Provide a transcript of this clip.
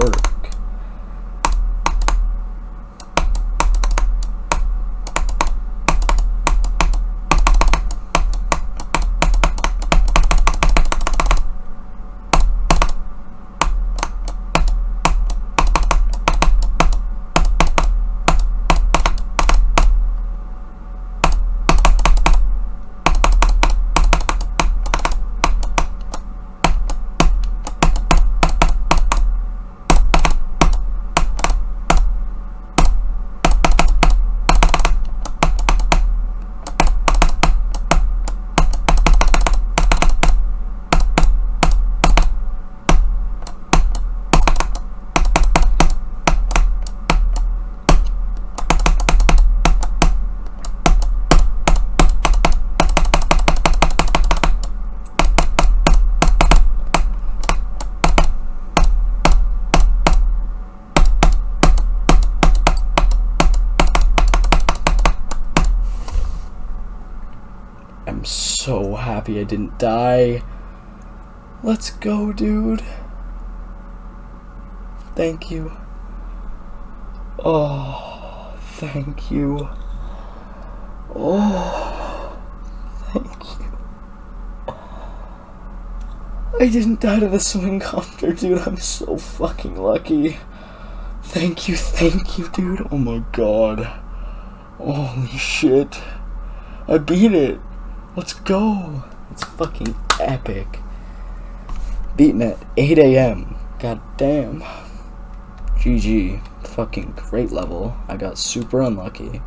work. So happy I didn't die. Let's go, dude. Thank you. Oh, thank you. Oh, thank you. I didn't die to the swing copter, dude. I'm so fucking lucky. Thank you, thank you, dude. Oh my god. Holy shit. I beat it. Let's go. It's fucking epic. Beating at 8 a.m. God damn. GG. Fucking great level. I got super unlucky.